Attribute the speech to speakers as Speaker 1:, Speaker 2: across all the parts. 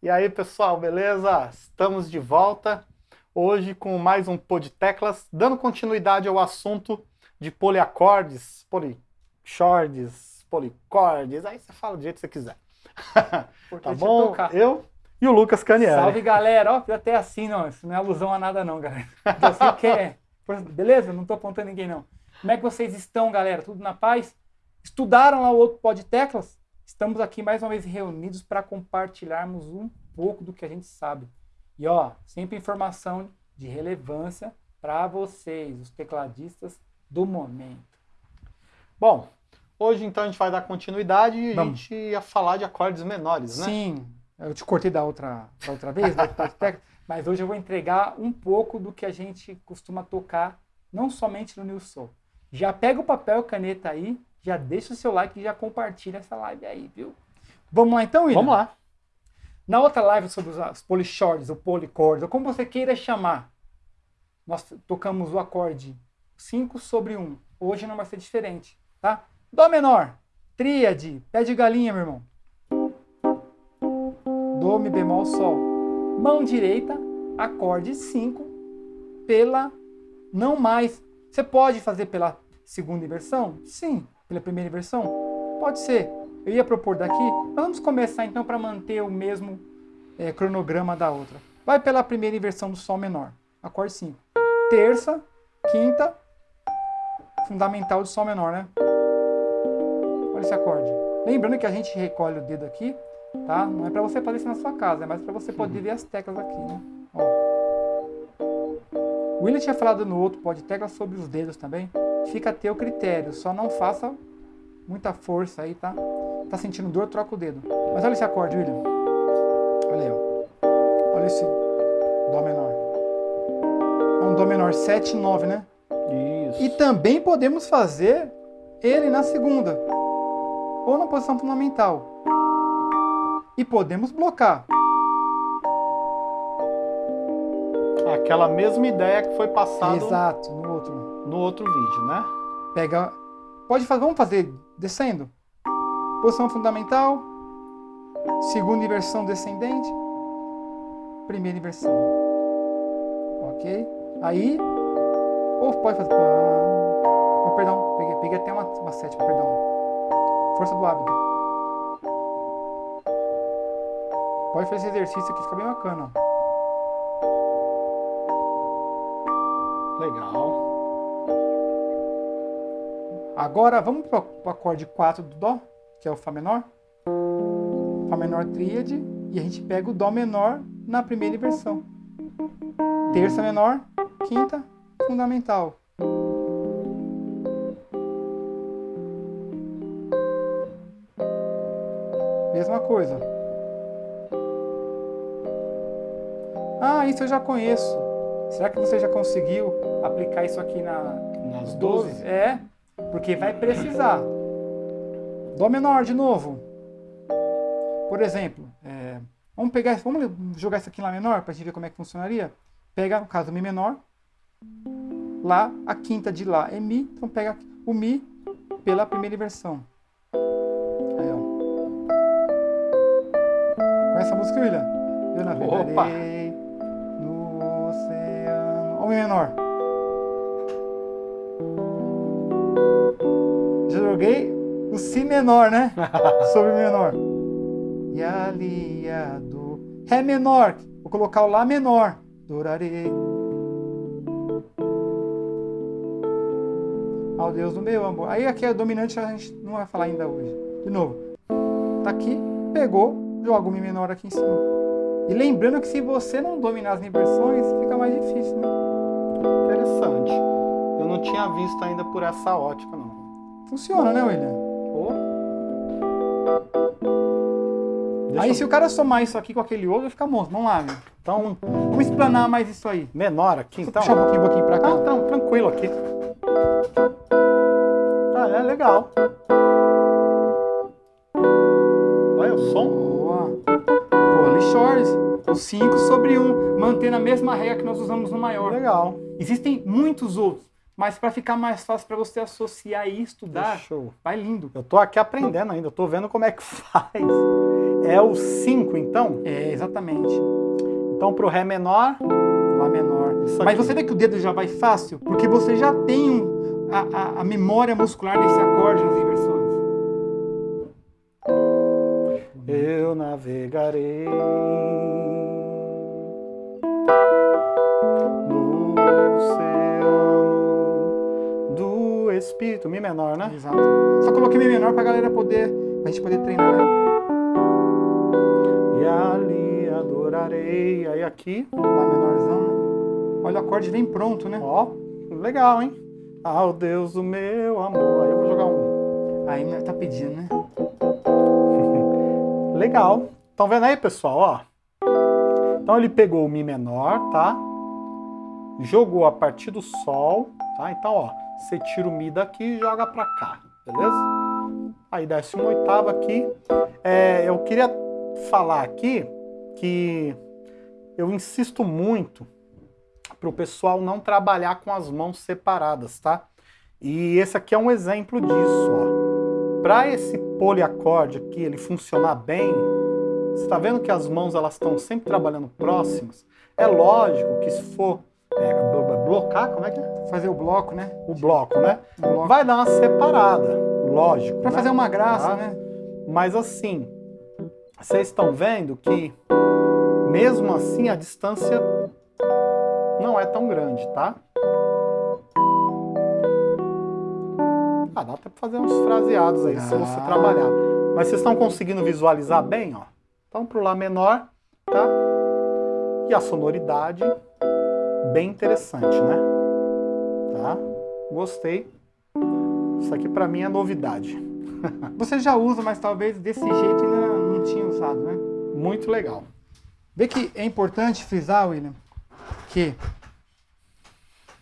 Speaker 1: E aí pessoal, beleza? Estamos de volta hoje com mais um Pô de Teclas, dando continuidade ao assunto de poliacordes, polichordes, policordes, aí você fala do jeito que você quiser. tá bom? Eu e o Lucas Canieri.
Speaker 2: Salve galera, ó, até assim não, isso não é alusão a nada não, galera. Você quer, beleza? Não tô apontando ninguém não. Como é que vocês estão, galera? Tudo na paz? Estudaram lá o outro Pó de Teclas? Estamos aqui mais uma vez reunidos para compartilharmos um pouco do que a gente sabe. E ó, sempre informação de relevância para vocês, os tecladistas do momento.
Speaker 1: Bom, hoje então a gente vai dar continuidade e a gente ia falar de acordes menores, né?
Speaker 2: Sim, eu te cortei da outra, da outra vez, da mas hoje eu vou entregar um pouco do que a gente costuma tocar, não somente no New Soul. Já pega o papel e caneta aí, já deixa o seu like e já compartilha essa live aí, viu? Vamos lá então, William?
Speaker 1: Vamos lá.
Speaker 2: Na outra live sobre os polichords, ou policordes, ou como você queira chamar, nós tocamos o acorde 5 sobre 1. Hoje não vai ser diferente, tá? Dó menor, tríade, pé de galinha, meu irmão. Dó, mi bemol, sol. Mão direita, acorde 5 pela não mais. Você pode fazer pela segunda inversão? Sim pela primeira versão? Pode ser. Eu ia propor daqui, vamos começar então para manter o mesmo é, cronograma da outra. Vai pela primeira inversão do Sol menor, acorde 5. Terça, quinta, fundamental do Sol menor, né? Olha esse acorde. Lembrando que a gente recolhe o dedo aqui, tá? Não é para você fazer isso na sua casa, é mais para você poder ver as teclas aqui, né? Ó. O William tinha falado no outro pode teclas sobre os dedos também fica a teu critério. Só não faça muita força aí, tá? Tá sentindo dor, troca o dedo. Mas olha esse acorde, William. Olha aí, ó. Olha esse Dó menor. É um Dó menor 7 9, né?
Speaker 1: Isso.
Speaker 2: E também podemos fazer ele na segunda. Ou na posição fundamental. E podemos blocar.
Speaker 1: Aquela mesma ideia que foi passada.
Speaker 2: Exato, no outro
Speaker 1: vídeo, né?
Speaker 2: Pega, pode fazer, vamos fazer descendo. Posição fundamental, segunda inversão descendente, primeira inversão. Ok? Aí, ou pode fazer. Oh, perdão, peguei, peguei até uma, uma sétima, perdão. Força do hábito. Pode fazer esse exercício aqui, fica bem bacana.
Speaker 1: Legal.
Speaker 2: Agora vamos para o acorde 4 do Dó, que é o Fá menor. Fá menor tríade, e a gente pega o Dó menor na primeira inversão. Terça menor, quinta, fundamental. Mesma coisa. Ah, isso eu já conheço. Será que você já conseguiu aplicar isso aqui na,
Speaker 1: nas 12?
Speaker 2: 12? É. Porque vai precisar. Dó menor de novo. Por exemplo, é, vamos pegar, vamos jogar isso aqui em Lá menor para a gente ver como é que funcionaria. Pega, no caso, Mi menor. Lá, a quinta de Lá é Mi. Então pega o Mi pela primeira inversão. Aí, ó. Conhece a música, William? Eu navegarei no oceano. Olha o Mi menor. Joguei o Si menor, né? Sobre menor. E aliado. Ré menor. Vou colocar o Lá menor. Dorarei. Ao Deus do meu amor. Aí aqui é dominante, a gente não vai falar ainda hoje. De novo. Tá aqui, pegou, joga o Mi menor aqui em cima. E lembrando que se você não dominar as inversões, fica mais difícil, né?
Speaker 1: Interessante. Eu não tinha visto ainda por essa ótica, não.
Speaker 2: Funciona, né, William? Oh. Aí eu... se o cara somar isso aqui com aquele outro, vai ficar monstro. Vamos lá, meu. Então, vamos explanar mais isso aí.
Speaker 1: Menor aqui,
Speaker 2: Só
Speaker 1: então?
Speaker 2: puxar um pouquinho, um pouquinho pra cá.
Speaker 1: Ah, então, tranquilo aqui. Ah, é legal. Olha o som.
Speaker 2: Boa. Polishores. O 5 sobre 1, um, mantendo a mesma regra que nós usamos no maior.
Speaker 1: Legal.
Speaker 2: Existem muitos outros. Mas para ficar mais fácil para você associar e estudar,
Speaker 1: Show.
Speaker 2: vai lindo.
Speaker 1: Eu tô aqui aprendendo ainda, eu tô vendo como é que faz. É o 5, então?
Speaker 2: É, exatamente.
Speaker 1: Então pro Ré menor,
Speaker 2: Lá menor. Mas você vê que o dedo já vai fácil, porque você já tem um- a, a- a memória muscular desse acorde nas inversões.
Speaker 1: eu navegarei no do Espírito. Mi menor, né?
Speaker 2: Exato. Só coloquei meio menor pra galera poder, pra gente poder treinar, né?
Speaker 1: E ali adorarei. Aí aqui,
Speaker 2: Lá menorzão, né? Olha, o acorde vem pronto, né?
Speaker 1: ó, legal, hein? Ao Deus do meu amor. Aí eu vou jogar um.
Speaker 2: Aí tá pedindo, né?
Speaker 1: Legal. Estão vendo aí, pessoal? Ó. Então ele pegou o Mi menor, tá? Jogou a partir do Sol, tá? Então, ó, você tira o Mi daqui e joga pra cá, beleza? Aí desce uma oitava aqui. É, eu queria falar aqui que eu insisto muito para o pessoal não trabalhar com as mãos separadas, tá? E esse aqui é um exemplo disso, ó. Para esse poliacorde aqui ele funcionar bem, você está vendo que as mãos elas estão sempre trabalhando próximas? É lógico que se for é, blo- blocar, como é que é?
Speaker 2: Fazer o bloco, né?
Speaker 1: O bloco, né?
Speaker 2: O bloco.
Speaker 1: Vai dar uma separada, lógico.
Speaker 2: Pra
Speaker 1: né?
Speaker 2: fazer uma graça,
Speaker 1: Tá?
Speaker 2: né?
Speaker 1: Mas assim, vocês estão vendo que mesmo assim a distância não é tão grande, tá? Ah, dá até pra fazer uns fraseados aí, se você
Speaker 2: Ah.
Speaker 1: trabalhar. Mas vocês estão conseguindo visualizar bem, ó? Então pro Lá menor, tá? E a sonoridade, bem interessante, né? Tá? Gostei. Isso aqui pra mim é novidade.
Speaker 2: Você já usa, mas talvez desse jeito ainda não tinha usado, né?
Speaker 1: Muito legal.
Speaker 2: Vê que é importante frisar, William, que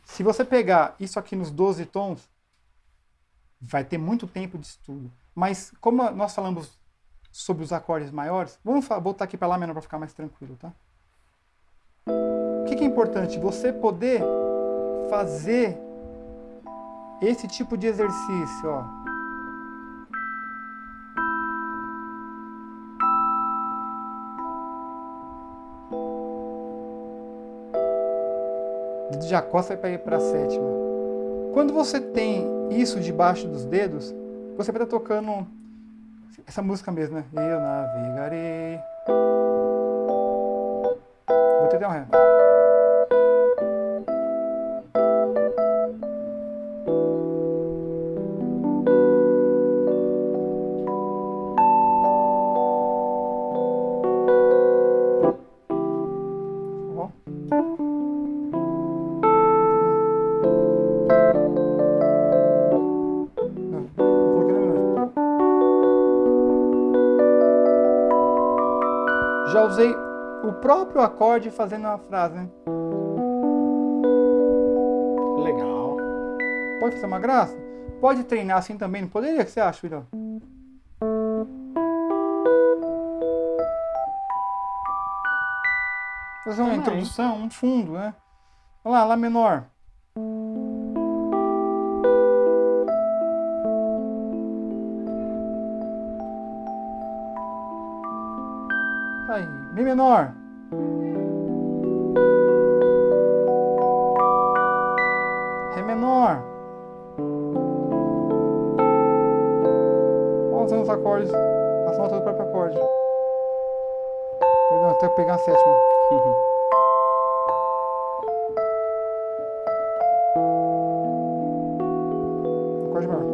Speaker 2: se você pegar isso aqui nos 12 tons, vai ter muito tempo de estudo. Mas como nós falamos sobre os acordes maiores, vamos voltar aqui para Lá menor para ficar mais tranquilo, tá? O que, que é importante? Você poder fazer esse tipo de exercício, ó. de acosta vai para ir a sétima. Quando você tem isso debaixo dos dedos, você vai estar tocando essa música mesmo, né? Eu navegarei. Vou ter um ré. Próprio acorde fazendo a frase, né?
Speaker 1: Legal.
Speaker 2: Pode fazer uma graça? Pode treinar assim também, não poderia? O que você acha, William? Fazer uma
Speaker 1: Também.
Speaker 2: introdução, um fundo, né? Olha lá, Lá menor. Tá Aí, Mi menor. Acordes. As notas do próprio acorde. Perdão, até pegar a sétima. Acorde maior.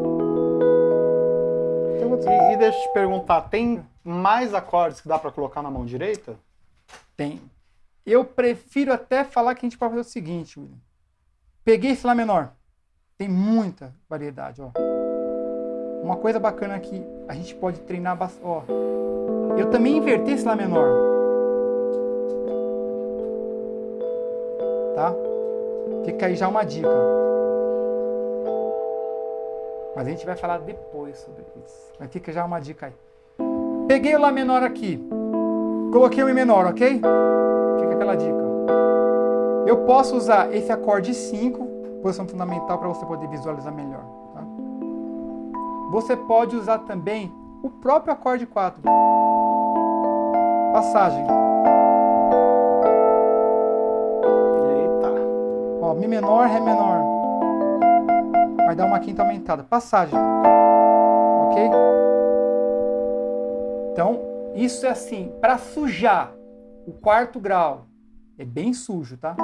Speaker 2: Tem outros-
Speaker 1: E, e deixa eu te perguntar, tem mais acordes que dá pra colocar na mão direita?
Speaker 2: Tem. Eu prefiro até falar que a gente pode fazer o seguinte, William. Peguei esse Lá menor. Tem muita variedade, ó. Uma coisa bacana que a gente pode treinar bastante, ó. Eu também inverti esse Lá menor. Tá? Fica aí já uma dica. Mas a gente vai falar depois sobre isso. Mas fica já uma dica aí. Peguei o Lá menor aqui. Coloquei o Mi menor, ok? Fica aquela dica. Eu posso usar esse acorde 5, posição fundamental, para você poder visualizar melhor. Você pode usar também o próprio acorde 4. Passagem. Eita. Ó, Mi menor, Ré menor. Vai dar uma quinta aumentada. Passagem. Ok? Então, isso é assim, para sujar o quarto grau. É bem sujo, tá?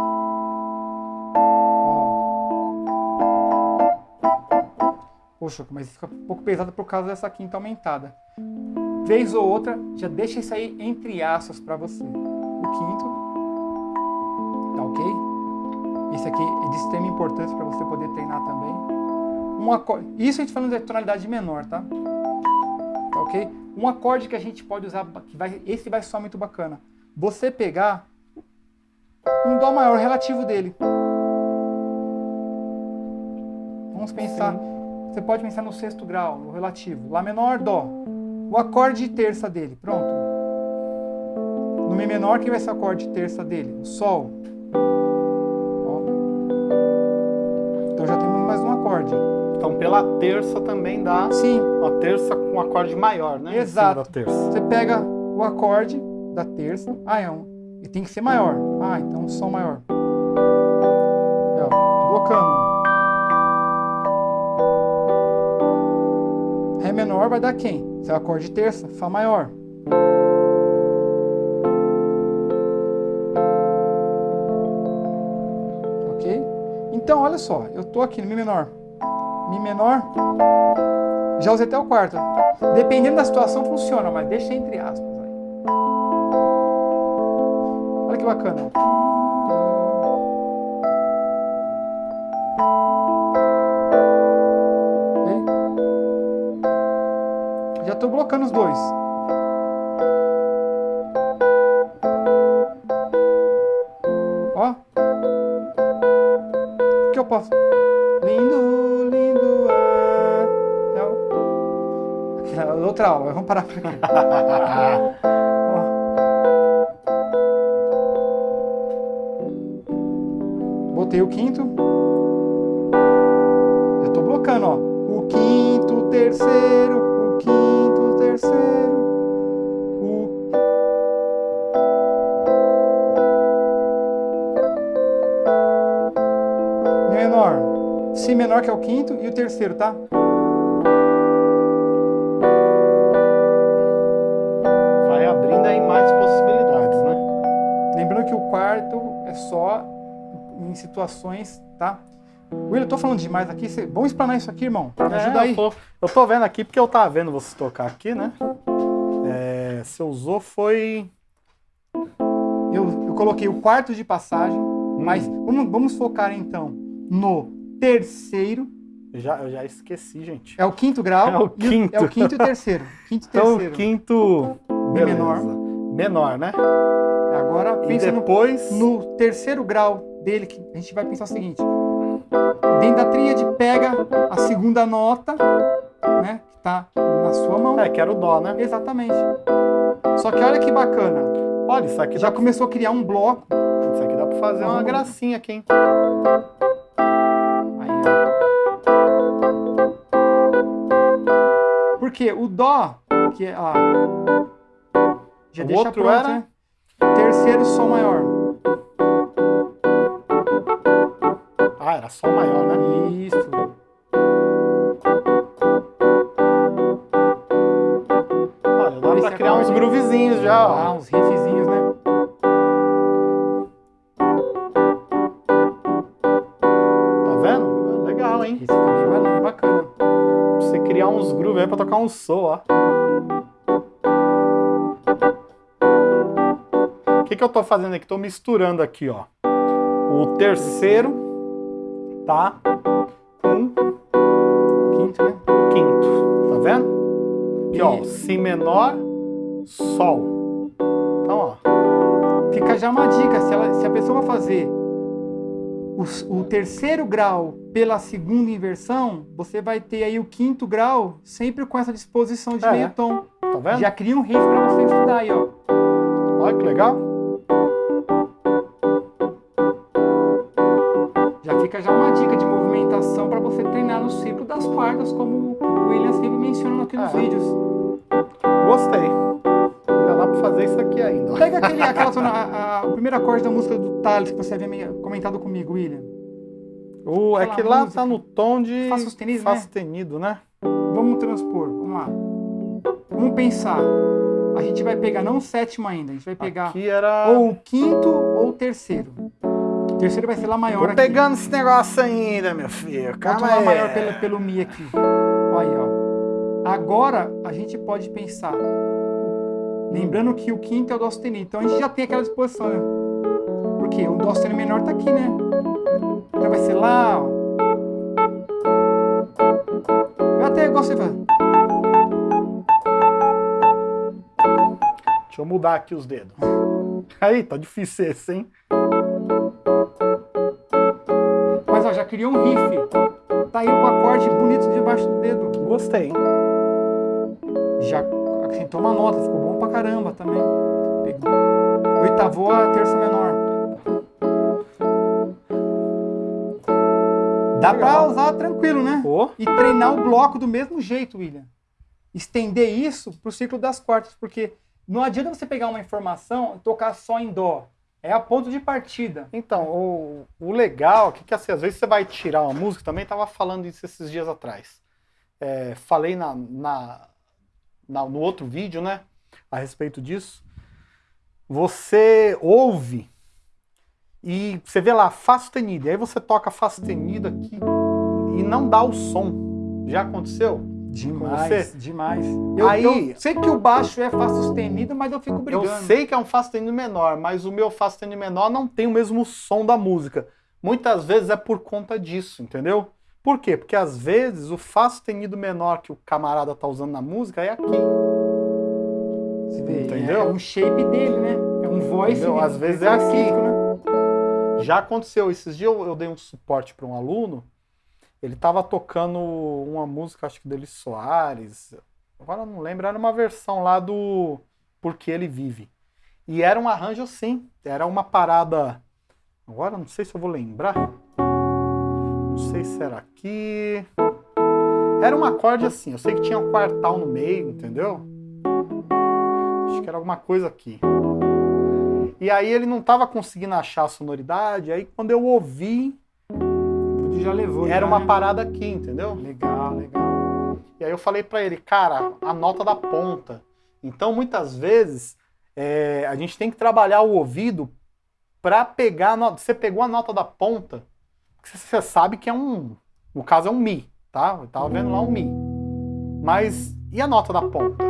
Speaker 2: Poxa, mas fica um pouco pesado por causa dessa quinta aumentada. Vez ou outra, já deixa isso aí entre aspas para você. O quinto, tá ok? Esse aqui é de extrema importância para você poder treinar também. Um acorde, isso a gente falando de tonalidade menor, tá? Tá ok? Um acorde que a gente pode usar, que vai, esse vai soar muito bacana. Você pegar um dó maior relativo dele. Vamos pensar. Sim você pode pensar no sexto grau, no relativo. Lá menor, Dó. O acorde de terça dele, pronto. No Mi menor, quem vai ser o acorde de terça dele? O Sol. Ó. Então já temos mais um acorde.
Speaker 1: Então pela terça também dá
Speaker 2: Sim.
Speaker 1: uma terça com um acorde maior, né?
Speaker 2: Exato. Você pega o acorde da terça. Ah, é um. E tem que ser maior. Ah, então um Sol maior. ó, blocando. Menor vai dar quem? Se é o acorde de terça, Fá maior. Ok? Então, olha só, eu estou aqui no Mi menor. Mi menor, já usei até o quarto. Dependendo da situação funciona, mas deixa entre aspas aí. Olha que bacana. Que eu posso? Lindo, lindo é... é outra aula, vamos parar por aqui. Botei o quinto. Já estou blocando, ó. O quinto, terceiro, menor que é o quinto e o terceiro, tá?
Speaker 1: Vai abrindo aí mais possibilidades, né?
Speaker 2: Lembrando que o quarto é só em situações, tá? Will, eu tô falando demais aqui. Cê... Vamos explanar isso aqui, irmão. Me
Speaker 1: é, ajuda aí. Eu tô, eu tô, vendo aqui porque eu tava vendo você tocar aqui, né? É, você usou foi.
Speaker 2: Eu, eu coloquei o quarto de passagem, hum. mas vamos, vamos focar então no terceiro.
Speaker 1: Eu já, eu já esqueci, gente.
Speaker 2: É o quinto grau.
Speaker 1: É o quinto.
Speaker 2: É o quinto e terceiro. Quinto e
Speaker 1: então,
Speaker 2: terceiro.
Speaker 1: quinto.
Speaker 2: Beleza. menor.
Speaker 1: Menor, né?
Speaker 2: Agora pensa
Speaker 1: e depois...
Speaker 2: no, no terceiro grau dele, que a gente vai pensar o seguinte Dentro da tríade, pega a segunda nota, né? Que tá na sua mão.
Speaker 1: É, que era o Dó, né?
Speaker 2: Exatamente. Só que olha que bacana.
Speaker 1: Olha, isso aqui
Speaker 2: já começou a criar um bloco.
Speaker 1: Isso aqui dá pra fazer uma gracinha aqui, hein?
Speaker 2: Porque o Dó, que é. Ó, já
Speaker 1: o
Speaker 2: deixa
Speaker 1: outro
Speaker 2: pronto,
Speaker 1: era?
Speaker 2: Né? Terceiro Sol maior.
Speaker 1: era Sol maior, né?
Speaker 2: Isso.
Speaker 1: Olha, dá pra criar uns groovezinhos já, ó.
Speaker 2: Ah, uns
Speaker 1: tocar um som, ó. O que, que eu tô fazendo aqui? Tô misturando aqui, ó. O terceiro tá com
Speaker 2: o quinto, né?
Speaker 1: O quinto, tá vendo? Aqui, ó, Si menor, Sol. Então, ó.
Speaker 2: Fica já uma dica, se, ela, se a pessoa fazer o, o, terceiro grau pela segunda inversão, você vai ter aí o quinto grau sempre com essa disposição de é, meio tom.
Speaker 1: Tá vendo?
Speaker 2: Já cria um riff para você estudar aí, ó.
Speaker 1: Olha que legal.
Speaker 2: fica já uma dica de movimentação para você treinar no ciclo das quartas, como o William sempre menciona aqui nos é. vídeos.
Speaker 1: Gostei. Dá para fazer isso aqui ainda.
Speaker 2: Pega aquele, aquela zona, a, a, o primeiro acorde da música do Thales que você havia comentado comigo, William.
Speaker 1: O, é que lá
Speaker 2: música.
Speaker 1: tá no tom de
Speaker 2: Fá sustenido,
Speaker 1: Fá
Speaker 2: né?
Speaker 1: sustenido, né?
Speaker 2: Vamos transpor, vamos lá. Vamos pensar. A gente vai pegar não o sétimo ainda, a gente vai pegar
Speaker 1: Aqui era.
Speaker 2: ou o quinto ou o terceiro. O terceiro vai ser lá maior
Speaker 1: Tô
Speaker 2: aqui.
Speaker 1: pegando esse negócio ainda, meu filho.
Speaker 2: Outro
Speaker 1: Calma
Speaker 2: lá
Speaker 1: aí.
Speaker 2: maior pelo, pelo Mi aqui. Olha aí, ó. Agora a gente pode pensar. Lembrando que o quinto é o Dó sustenido. Então a gente já tem aquela disposição, né? Porque o Dó sustenido menor tá aqui, né? Então vai ser lá, ó. Eu até gosto de fazer.
Speaker 1: Deixa eu mudar aqui os dedos. Aí, tá difícil esse, hein?
Speaker 2: Mas ó, já criou um riff. Tá aí um acorde bonito debaixo do dedo.
Speaker 1: Gostei.
Speaker 2: Já acrescentou uma nota, ficou bom pra caramba também. Pegou. Oitavou a terça menor. Dá pra usar tranquilo, né? E treinar o bloco do mesmo jeito, William. Estender isso pro ciclo das quartas, porque não adianta você pegar uma informação e tocar só em dó. É a ponto de partida.
Speaker 1: Então, o, o legal é que, assim, às vezes você vai tirar uma música, também tava falando isso esses dias atrás. É, falei na, na- no outro vídeo, né, a respeito disso. Você ouve e você vê lá, Fá sustenido, e aí você toca Fá sustenido aqui e não dá o som. Já aconteceu?
Speaker 2: Demais, demais. Eu,
Speaker 1: Aí-
Speaker 2: eu sei que o baixo é Fá sustenido, mas eu fico brigando.
Speaker 1: Eu sei que é um Fá sustenido menor, mas o meu Fá sustenido menor não tem o mesmo som da música. Muitas vezes é por conta disso, entendeu? Por quê? Porque às vezes o Fá sustenido menor que o camarada tá usando na música é aqui.
Speaker 2: Você vê,
Speaker 1: Entendeu?
Speaker 2: É um shape dele, né? É um voice.
Speaker 1: Entendeu? Às vezes é
Speaker 2: específico,
Speaker 1: aqui.
Speaker 2: né?
Speaker 1: Já aconteceu, esses dias eu, eu dei um suporte para um aluno, ele tava tocando uma música, acho que dele Soares, agora eu não lembro, era uma versão lá do Porque Ele Vive. E era um arranjo assim, era uma parada, agora não sei se eu vou lembrar, não sei se era aqui, era um acorde assim, eu sei que tinha um quartal no meio, entendeu? Acho que era alguma coisa aqui. E aí ele não estava conseguindo achar a sonoridade, aí quando eu ouvi,
Speaker 2: já levou.
Speaker 1: era
Speaker 2: já,
Speaker 1: uma
Speaker 2: né?
Speaker 1: parada aqui, entendeu?
Speaker 2: Legal, legal.
Speaker 1: E aí eu falei pra ele, cara, a nota da ponta. Então muitas vezes é, a gente tem que trabalhar o ouvido pra pegar a nota. Você pegou a nota da ponta, você sabe que é um, no caso é um mi, tá? Eu tava vendo lá um mi. Mas e a nota da ponta?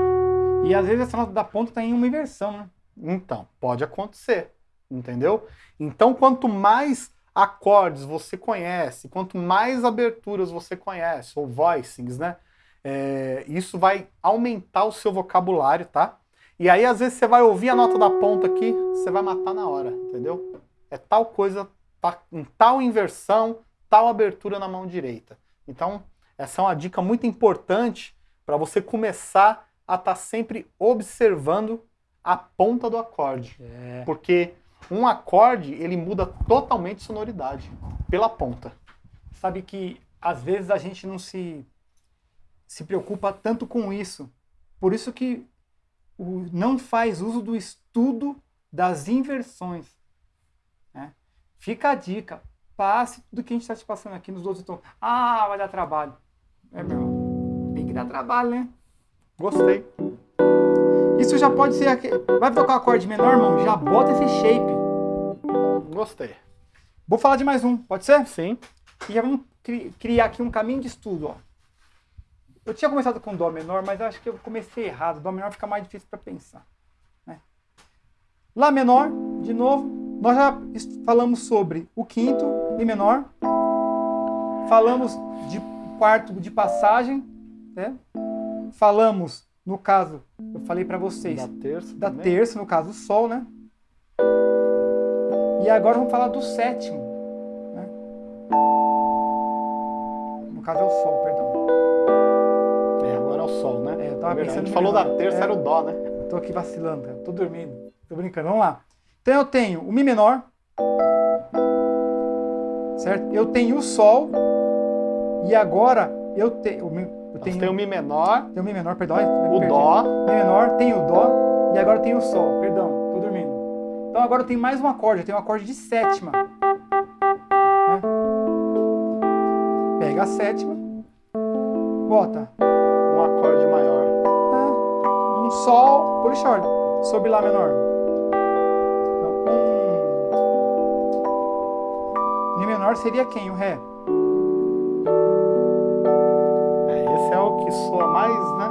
Speaker 2: E às vezes essa nota da ponta tá em uma inversão, né?
Speaker 1: Então, pode acontecer, entendeu? Então, quanto mais acordes você conhece, quanto mais aberturas você conhece, ou voicings, né? É, isso vai aumentar o seu vocabulário, tá? E aí, às vezes, você vai ouvir a nota da ponta aqui, você vai matar na hora, entendeu? É tal coisa, tá, em tal inversão, tal abertura na mão direita. Então, essa é uma dica muito importante para você começar a estar sempre observando a ponta do acorde.
Speaker 2: É.
Speaker 1: Porque um acorde, ele muda totalmente sonoridade pela ponta.
Speaker 2: Sabe que às vezes a gente não se, se preocupa tanto com isso. Por isso que o, não faz uso do estudo das inversões. Fica a dica. Passe tudo que a gente está te passando aqui nos outros tons. Ah, vai dar trabalho. É, meu irmão. Tem que dar trabalho, né?
Speaker 1: Gostei.
Speaker 2: Isso já pode ser. aque- Vai tocar um acorde menor, irmão? Já bota esse shape.
Speaker 1: Gostei.
Speaker 2: Vou falar de mais um, pode ser?
Speaker 1: Sim.
Speaker 2: E já vamos cri- criar aqui um caminho de estudo. Ó. Eu tinha começado com Dó menor, mas acho que eu comecei errado. Dó menor fica mais difícil para pensar. né? Lá menor, de novo, nós já falamos sobre o quinto, Mi menor. Falamos de quarto de passagem. Né? Falamos, no caso, eu falei para vocês,
Speaker 1: Da terça.
Speaker 2: da terça, no caso, o Sol, né? E agora vamos falar do sétimo. Né? No caso é o Sol, perdão.
Speaker 1: É, agora é o sol, né?
Speaker 2: É, eu tava
Speaker 1: É
Speaker 2: pensando
Speaker 1: A gente falou da
Speaker 2: menor.
Speaker 1: terça,
Speaker 2: É.
Speaker 1: era o dó, né?
Speaker 2: Tô aqui vacilando, cara. Tô dormindo. Tô brincando. Vamos lá. Então eu tenho o Mi menor. Certo? Eu tenho o Sol. E agora eu, te, eu tenho,
Speaker 1: tem o mi menor,
Speaker 2: tenho o Mi menor, perdão.
Speaker 1: o dó,
Speaker 2: Mi menor, tenho o Dó. E agora eu tenho o Sol. Perdão, tô dormindo. Então agora eu tenho mais um acorde. Eu tenho um acorde de sétima. né? pega a sétima, bota
Speaker 1: Um acorde maior.
Speaker 2: é, um Sol polishort sobre Lá menor. Menor seria quem? O Ré.
Speaker 1: É, esse é o que soa mais, né?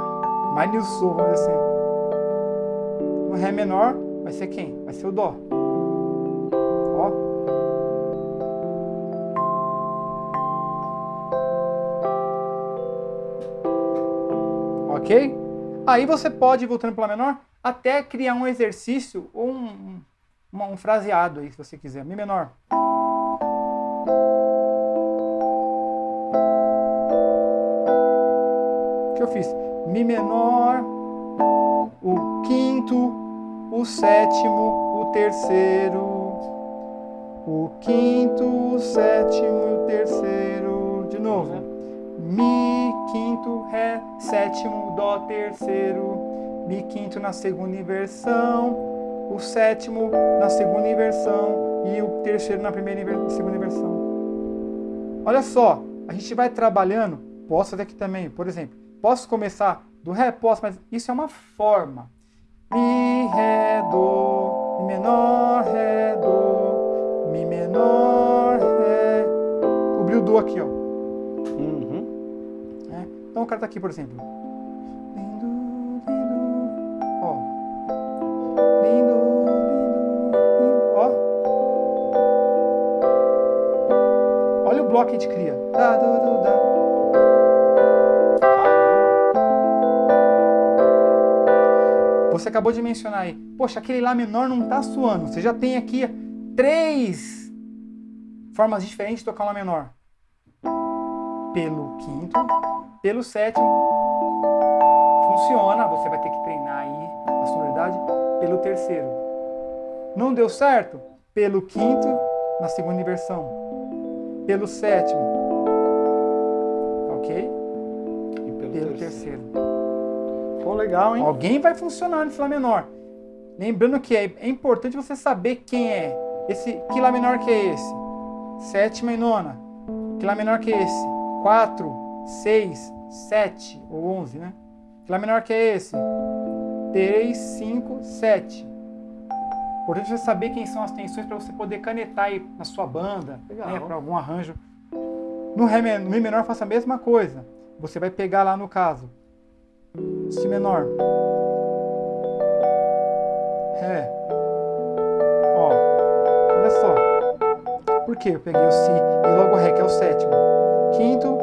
Speaker 2: Mais Nil Sol, vamos dizer assim. O Ré menor vai ser quem? Vai ser o Dó. Ó. Ok? Aí você pode voltando para Lá menor até criar um exercício ou um, um, um fraseado aí, se você quiser. Mi menor. Eu fiz? Mi menor, o quinto, o sétimo, o terceiro, o quinto, o sétimo o terceiro. De novo. Mi, quinto, Ré, sétimo, Dó, terceiro. Mi quinto na segunda inversão, o sétimo na segunda inversão e o terceiro na primeira inver- segunda inversão. Olha só, a gente vai trabalhando, posso fazer aqui também, por exemplo, posso começar do Ré? Posso, mas isso é uma forma. Mi, Ré, Dó, Mi menor, Ré, Dó, Mi menor, Ré. Cobri o Dó aqui, ó.
Speaker 1: Uhum.
Speaker 2: né? Então o cara tá aqui, por exemplo. Lindo, lindo, ó. Lindo, lindo, lindo, ó. Olha o bloco que a gente cria. Dá, du, du, dá. Você acabou de mencionar aí. Poxa, aquele Lá menor não tá suando. Você já tem aqui três formas diferentes de tocar um Lá menor. Pelo quinto, pelo sétimo. Funciona, você vai ter que treinar aí a sonoridade pelo terceiro. Não deu certo? Pelo quinto, na segunda inversão. Pelo sétimo. Ok?
Speaker 1: E pelo,
Speaker 2: Pelo
Speaker 1: terceiro.
Speaker 2: terceiro.
Speaker 1: Pô, legal, hein?
Speaker 2: Alguém vai funcionar nesse Lá menor. Lembrando que é, é importante você saber quem é. Esse, que Lá menor que é esse? Sétima e nona. Que Lá menor que é esse? 4, 6, 7 ou 11, né? Que Lá menor que é esse? 3, 5, 7. Importante você saber quem são as tensões para você poder canetar aí na sua banda, né, para algum arranjo. No, ré, no Mi menor faça a mesma coisa. Você vai pegar lá no caso Si menor. Ré. Ó, olha só. Por que eu peguei o Si e logo o Ré, que é o sétimo? Quinto,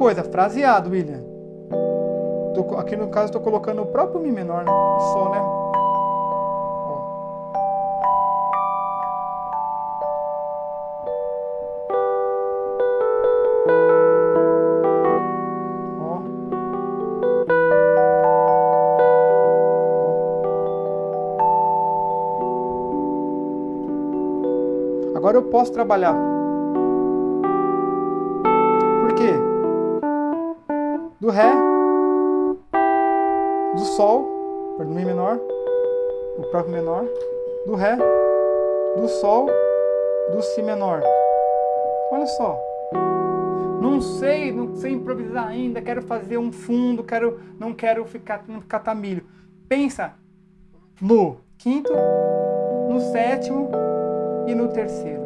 Speaker 2: coisa, fraseado, William. Tô aqui no caso estou colocando o próprio Mi menor, né? Sol, né? Agora eu posso trabalhar Do Ré, do Sol, do Mi menor, o próprio menor, do Ré, do Sol, do Si menor. Olha só. Não sei, não sei improvisar ainda, quero fazer um fundo, quero, não quero ficar não catar milho. Pensa no quinto, no sétimo e no terceiro.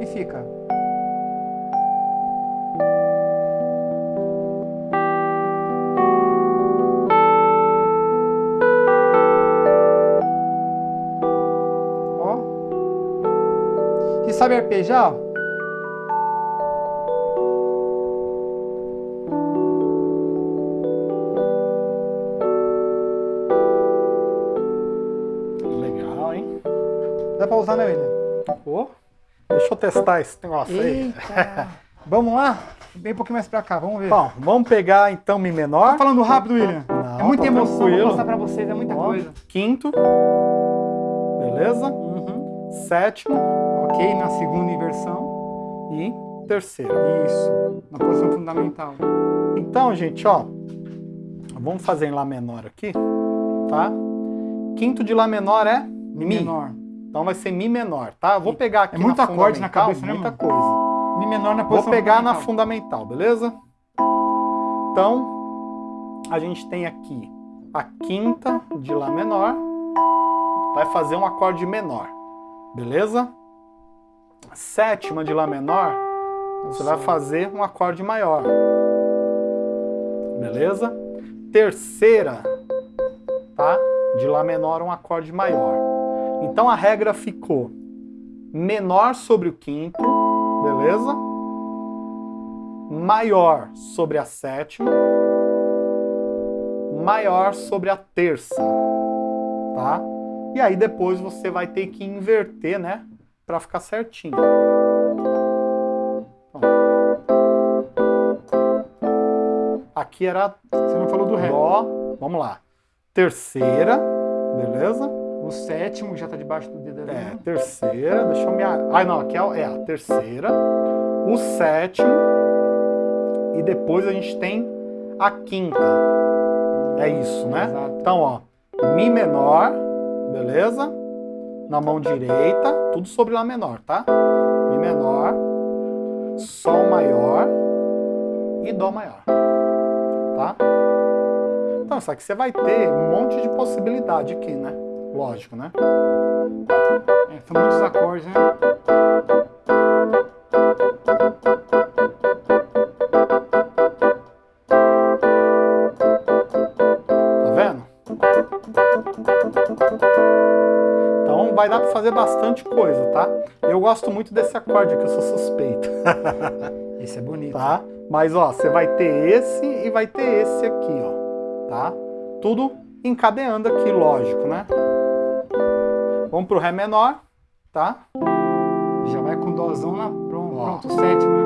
Speaker 2: E fica. Sabe arpejar?
Speaker 1: Legal, hein?
Speaker 2: Dá pra usar, né, William?
Speaker 1: Pô, deixa eu testar esse negócio aí.
Speaker 2: Vamos lá? Vem um pouquinho mais pra cá, vamos ver.
Speaker 1: Bom, vamos pegar então Mi menor.
Speaker 2: Tá falando rápido, William?
Speaker 1: Não,
Speaker 2: é muita
Speaker 1: tá
Speaker 2: emoção
Speaker 1: tranquilo.
Speaker 2: pra passar pra vocês, é muita
Speaker 1: Ó,
Speaker 2: coisa.
Speaker 1: Quinto. Beleza?
Speaker 2: Uhum.
Speaker 1: sétima
Speaker 2: Ok, na segunda inversão.
Speaker 1: e terceira.
Speaker 2: Isso, na posição fundamental.
Speaker 1: Então, gente, ó, vamos fazer em Lá menor aqui, tá? Quinto de Lá menor é
Speaker 2: Mi menor.
Speaker 1: Então vai ser Mi menor, tá? Eu vou pegar aqui
Speaker 2: É muito
Speaker 1: na
Speaker 2: acorde na cabeça, né,
Speaker 1: muita
Speaker 2: mano?
Speaker 1: coisa.
Speaker 2: Mi menor na
Speaker 1: Vou
Speaker 2: posição
Speaker 1: pegar na
Speaker 2: fundamental,
Speaker 1: beleza? Então, a gente tem aqui a quinta de Lá menor, vai fazer um acorde menor, beleza? Sétima de Lá menor, você vai fazer um acorde maior, beleza? Terceira, tá? De Lá menor, um acorde maior. Então a regra ficou menor sobre o quinto, beleza? Maior sobre a sétima, maior sobre a terça, tá? E aí depois você vai ter que inverter, né? Pra ficar certinho. Aqui era
Speaker 2: Você não falou do Ré.
Speaker 1: Dó, vamos lá. Terceira, beleza?
Speaker 2: O sétimo já tá debaixo do dedo ali.
Speaker 1: É, terceira, deixa eu me... Ai, não, aqui é, é a terceira. O sétimo. E depois a gente tem a quinta. É isso, né?
Speaker 2: Exato.
Speaker 1: Então, ó, Mi menor, beleza? Na mão direita, tudo sobre Lá menor, tá? Mi menor, Sol maior e Dó maior, tá? Então, só que você vai ter um monte de possibilidade aqui, né? Lógico, né?
Speaker 2: É, são muitos acordes, né?
Speaker 1: Fazer bastante coisa, tá? Eu gosto muito desse acorde aqui, eu sou suspeito,
Speaker 2: Esse é bonito.
Speaker 1: tá? Mas ó, você vai ter esse e vai ter esse aqui, ó, tá? Tudo encadeando aqui, lógico, né? Vamos pro Ré menor, tá?
Speaker 2: Já vai com dózão na. Pronto,
Speaker 1: Ó.
Speaker 2: pronto o sétimo, né?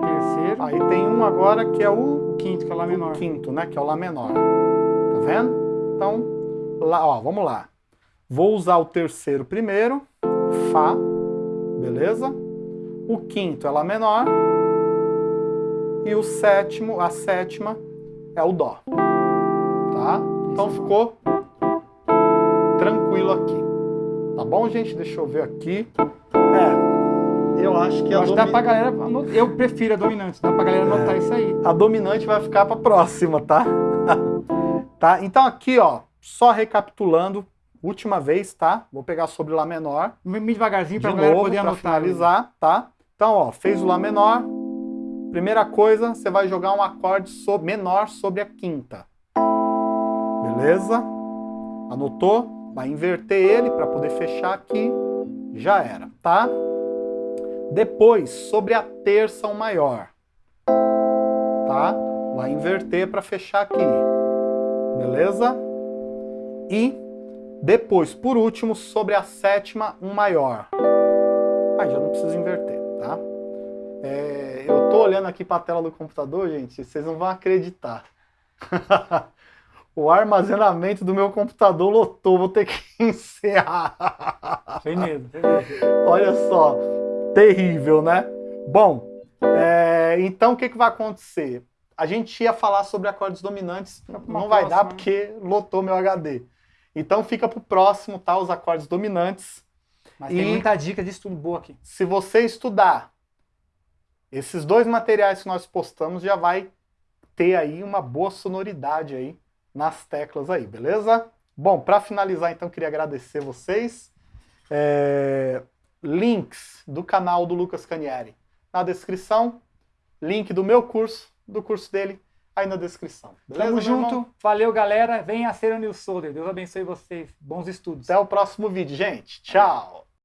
Speaker 2: Terceiro.
Speaker 1: Aí tem um agora que é o
Speaker 2: O quinto, que é o Lá menor.
Speaker 1: quinto, né? Que é o Lá menor. Tá vendo? Então, lá, ó, vamos lá. Vou usar o terceiro primeiro, Fá, beleza? O quinto é Lá menor. E o sétimo, a sétima, é o Dó. Tá? Então
Speaker 2: é
Speaker 1: ficou tranquilo aqui. Tá bom, gente? Deixa eu ver aqui. É, eu acho que
Speaker 2: Eu
Speaker 1: a,
Speaker 2: acho dá
Speaker 1: domi-
Speaker 2: pra galera. Eu prefiro a dominante, dá pra galera anotar isso aí.
Speaker 1: a dominante vai ficar para próxima, tá? tá? Então aqui, ó, só recapitulando, última vez, tá? Vou pegar sobre Lá menor
Speaker 2: Bem devagarzinho
Speaker 1: de
Speaker 2: pra galera
Speaker 1: novo
Speaker 2: poder
Speaker 1: para
Speaker 2: anotar.
Speaker 1: finalizar, tá? Então, ó, fez o Lá menor. Primeira coisa, você vai jogar um acorde so- menor sobre a quinta. Beleza? Anotou? Vai inverter ele para poder fechar aqui. Já era, tá? Depois, sobre a terça um maior. Tá? Vai inverter para fechar aqui. Beleza? E depois, por último, sobre a sétima um maior. Aí já não precisa inverter, tá? É, eu tô olhando aqui para a tela do computador, gente, vocês não vão acreditar. o armazenamento do meu computador lotou, vou ter que encerrar.
Speaker 2: Sem medo, sem medo.
Speaker 1: Olha só, terrível, né? Bom, é, então o que, que vai acontecer? A gente ia falar sobre acordes dominantes, não vai dar
Speaker 2: próxima, né?
Speaker 1: porque lotou meu HD. Então fica pro próximo, tá? Os acordes dominantes.
Speaker 2: Mas
Speaker 1: E-
Speaker 2: tem muita dica de estudo boa aqui.
Speaker 1: Se você estudar esses dois materiais que nós postamos, já vai ter aí uma boa sonoridade aí nas teclas aí, beleza? Bom, para finalizar, então, queria agradecer vocês. É, links do canal do Lucas Canieri na descrição. Link do meu curso, do curso dele, aí na descrição. Beleza,
Speaker 2: Tamo
Speaker 1: meu irmão?
Speaker 2: junto. Valeu, galera. Venha ser o Nil Solder. Deus abençoe vocês. Bons estudos.
Speaker 1: Até o próximo vídeo, gente. Tchau!